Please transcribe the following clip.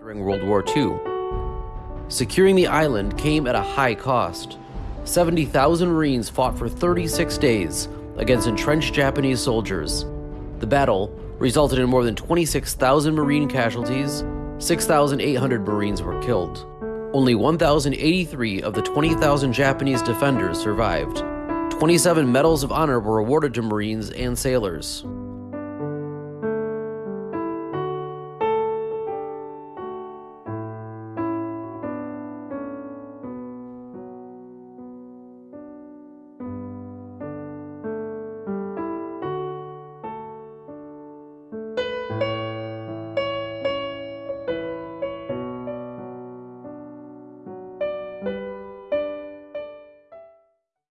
During World War II. Securing the island came at a high cost. 70,000 Marines fought for 36 days against entrenched Japanese soldiers. The battle resulted in more than 26,000 Marine casualties, 6,800 Marines were killed. Only 1,083 of the 20,000 Japanese defenders survived. 27 Medals of Honor were awarded to Marines and sailors.